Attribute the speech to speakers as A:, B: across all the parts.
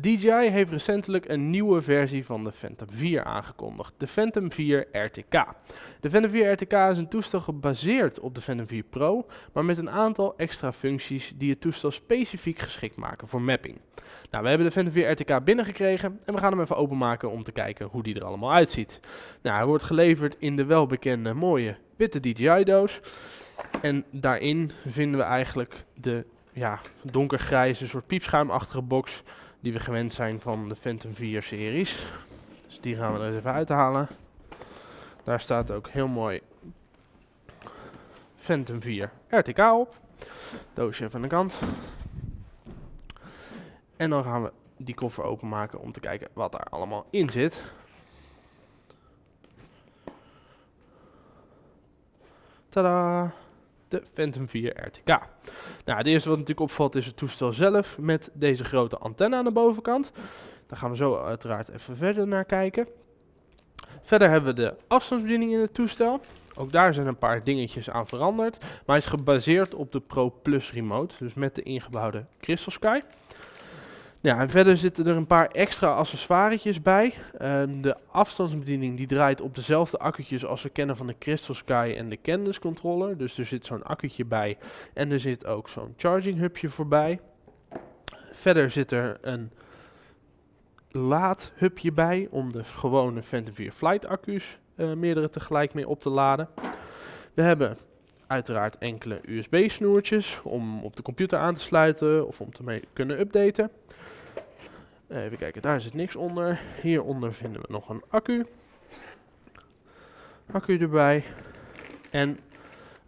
A: DJI heeft recentelijk een nieuwe versie van de Phantom 4 aangekondigd, de Phantom 4 RTK. De Phantom 4 RTK is een toestel gebaseerd op de Phantom 4 Pro, maar met een aantal extra functies die het toestel specifiek geschikt maken voor mapping. Nou, we hebben de Phantom 4 RTK binnengekregen en we gaan hem even openmaken om te kijken hoe die er allemaal uitziet. Nou, hij wordt geleverd in de welbekende mooie witte DJI doos. En daarin vinden we eigenlijk de ja, donkergrijze soort piepschuimachtige box die we gewend zijn van de Phantom 4 series. Dus die gaan we er even uithalen. Daar staat ook heel mooi Phantom 4 RTK op. Doosje even aan de kant. En dan gaan we die koffer openmaken om te kijken wat daar allemaal in zit. Tada! De Phantom 4 RTK. Nou, het eerste wat natuurlijk opvalt is het toestel zelf met deze grote antenne aan de bovenkant. Daar gaan we zo uiteraard even verder naar kijken. Verder hebben we de afstandsbediening in het toestel. Ook daar zijn een paar dingetjes aan veranderd. Maar hij is gebaseerd op de Pro Plus remote, dus met de ingebouwde Crystal Sky. Ja, en verder zitten er een paar extra accessoires bij. Um, de afstandsbediening die draait op dezelfde accu'tjes als we kennen van de Crystal Sky en de Canvas controller. Dus er zit zo'n accu'tje bij en er zit ook zo'n charging hubje voorbij. Verder zit er een laadhubje bij om de gewone Phantom 4 Flight accu's uh, meerdere tegelijk mee op te laden. We hebben uiteraard enkele USB snoertjes om op de computer aan te sluiten of om te kunnen updaten. Even kijken, daar zit niks onder. Hieronder vinden we nog een accu. Accu erbij. En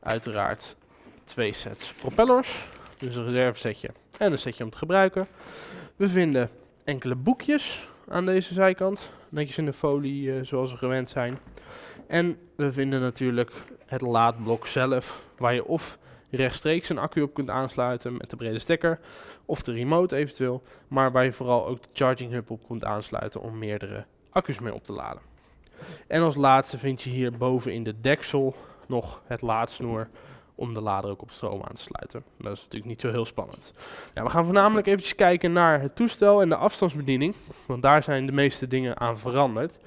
A: uiteraard twee sets propellers. Dus een reservesetje en een setje om te gebruiken. We vinden enkele boekjes aan deze zijkant. Netjes in de folie uh, zoals we gewend zijn. En we vinden natuurlijk het laadblok zelf. Waar je of rechtstreeks een accu op kunt aansluiten met de brede stekker of de remote eventueel, maar waar je vooral ook de charging hub op kunt aansluiten om meerdere accu's mee op te laden. En als laatste vind je hier boven in de deksel nog het laadsnoer om de lader ook op stroom aan te sluiten. Dat is natuurlijk niet zo heel spannend. Ja, we gaan voornamelijk eventjes kijken naar het toestel en de afstandsbediening, want daar zijn de meeste dingen aan veranderd.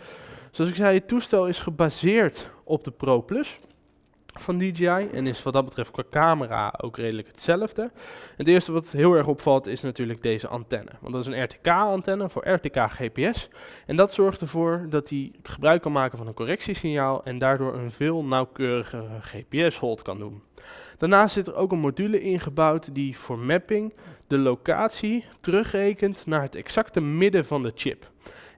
A: Zoals ik zei, het toestel is gebaseerd op de Pro Plus van DJI en is wat dat betreft qua camera ook redelijk hetzelfde. Het eerste wat heel erg opvalt is natuurlijk deze antenne. Want dat is een RTK-antenne voor RTK GPS. En dat zorgt ervoor dat hij gebruik kan maken van een correctiesignaal en daardoor een veel nauwkeurigere GPS-hold kan doen. Daarnaast zit er ook een module ingebouwd die voor mapping de locatie terugrekent naar het exacte midden van de chip.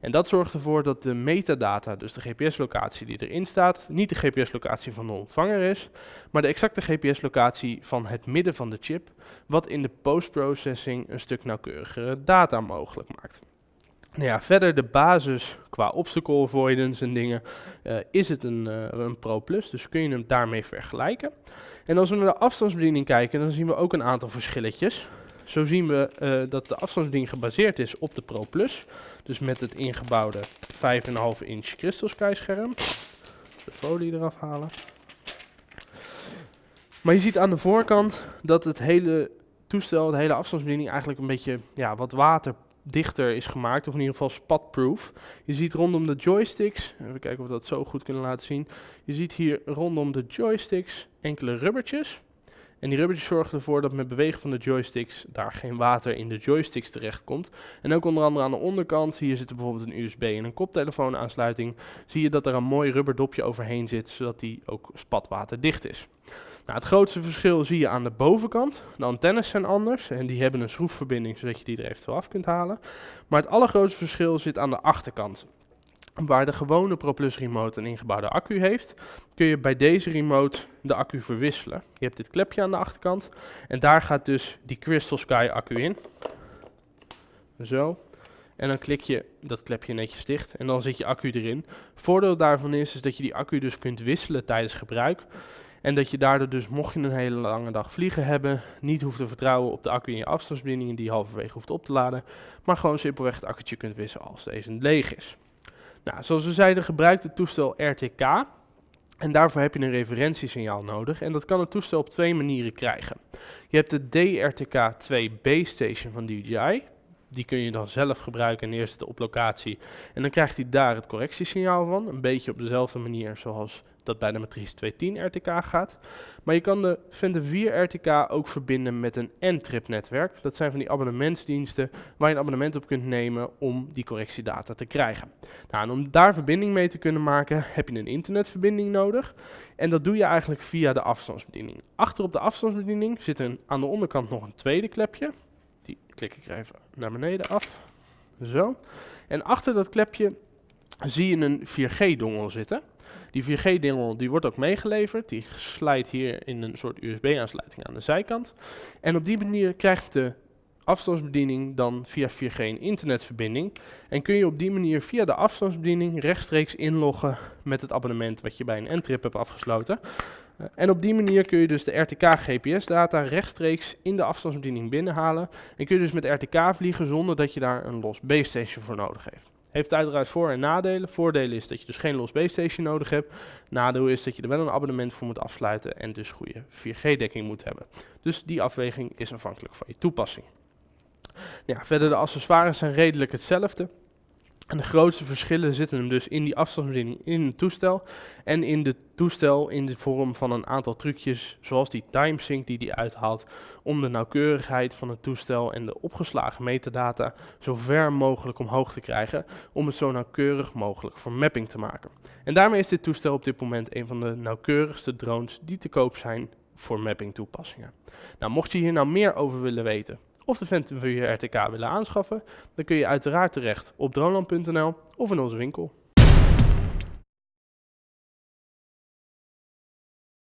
A: En dat zorgt ervoor dat de metadata, dus de GPS-locatie die erin staat, niet de GPS-locatie van de ontvanger is, maar de exacte GPS-locatie van het midden van de chip, wat in de post-processing een stuk nauwkeurigere data mogelijk maakt. Nou ja, verder de basis qua obstacle avoidance en dingen uh, is het een, uh, een Pro Plus, dus kun je hem daarmee vergelijken. En als we naar de afstandsbediening kijken, dan zien we ook een aantal verschilletjes. Zo zien we uh, dat de afstandsbediening gebaseerd is op de Pro Plus. Dus met het ingebouwde 5,5 inch Crystal Sky scherm. De folie eraf halen. Maar je ziet aan de voorkant dat het hele toestel, de hele afstandsbediening eigenlijk een beetje ja, wat waterdichter is gemaakt. Of in ieder geval spatproof. Je ziet rondom de joysticks, even kijken of we dat zo goed kunnen laten zien. Je ziet hier rondom de joysticks enkele rubbertjes. En die rubbertjes zorgen ervoor dat met bewegen van de joysticks daar geen water in de joysticks terecht komt. En ook onder andere aan de onderkant, hier zit er bijvoorbeeld een USB en een koptelefoon aansluiting, zie je dat er een mooi rubberdopje overheen zit, zodat die ook spatwaterdicht is. Nou, het grootste verschil zie je aan de bovenkant. De antennes zijn anders en die hebben een schroefverbinding zodat je die er eventueel af kunt halen. Maar het allergrootste verschil zit aan de achterkant. Waar de gewone ProPlus remote een ingebouwde accu heeft, kun je bij deze remote de accu verwisselen. Je hebt dit klepje aan de achterkant en daar gaat dus die Crystal Sky accu in. Zo. En dan klik je dat klepje netjes dicht en dan zit je accu erin. Voordeel daarvan is, is dat je die accu dus kunt wisselen tijdens gebruik. En dat je daardoor dus, mocht je een hele lange dag vliegen hebben, niet hoeft te vertrouwen op de accu in je afstandsbediening die halverwege hoeft op te laden. Maar gewoon simpelweg het accu'tje kunt wisselen als deze leeg is. Nou, zoals we zeiden gebruikt het toestel RTK. En daarvoor heb je een referentiesignaal nodig. En dat kan het toestel op twee manieren krijgen. Je hebt de DRTK2 Base Station van DJI. Die kun je dan zelf gebruiken en neerzetten op locatie. En dan krijgt hij daar het correctiesignaal van. Een beetje op dezelfde manier zoals dat bij de matrice 210 RTK gaat. Maar je kan de Phantom 4 RTK ook verbinden met een N-trip netwerk. Dat zijn van die abonnementsdiensten waar je een abonnement op kunt nemen om die correctiedata te krijgen. Nou, en om daar verbinding mee te kunnen maken heb je een internetverbinding nodig. En dat doe je eigenlijk via de afstandsbediening. Achter op de afstandsbediening zit een, aan de onderkant nog een tweede klepje. Klik ik er even naar beneden af. Zo. En achter dat klepje zie je een 4G-dongel zitten. Die 4G-dingel die wordt ook meegeleverd. Die slijt hier in een soort USB-aansluiting aan de zijkant. En op die manier krijgt de afstandsbediening dan via 4G een internetverbinding. En kun je op die manier via de afstandsbediening rechtstreeks inloggen met het abonnement wat je bij een N-trip hebt afgesloten. Uh, en op die manier kun je dus de RTK GPS-data rechtstreeks in de afstandsbediening binnenhalen. En kun je dus met RTK vliegen zonder dat je daar een los base station voor nodig heeft. Heeft uiteraard voor- en nadelen. Voordelen is dat je dus geen los base station nodig hebt. Nadeel is dat je er wel een abonnement voor moet afsluiten en dus goede 4G-dekking moet hebben. Dus die afweging is afhankelijk van je toepassing. Ja, verder de accessoires zijn redelijk hetzelfde. En de grootste verschillen zitten hem dus in die afstandsbediening in het toestel. En in de toestel in de vorm van een aantal trucjes, zoals die timesync die hij uithaalt, om de nauwkeurigheid van het toestel en de opgeslagen metadata zo ver mogelijk omhoog te krijgen, om het zo nauwkeurig mogelijk voor mapping te maken. En daarmee is dit toestel op dit moment een van de nauwkeurigste drones die te koop zijn voor mapping toepassingen. Nou, mocht je hier nou meer over willen weten, of de Phantom 4 RTK willen aanschaffen, dan kun je uiteraard terecht op droneland.nl of in onze winkel.